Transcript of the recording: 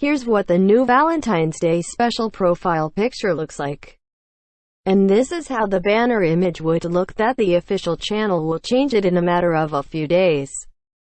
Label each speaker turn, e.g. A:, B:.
A: Here's what the new Valentine's Day special profile picture looks like. And this is how the banner image would look that the official channel will change it in a matter of a few days.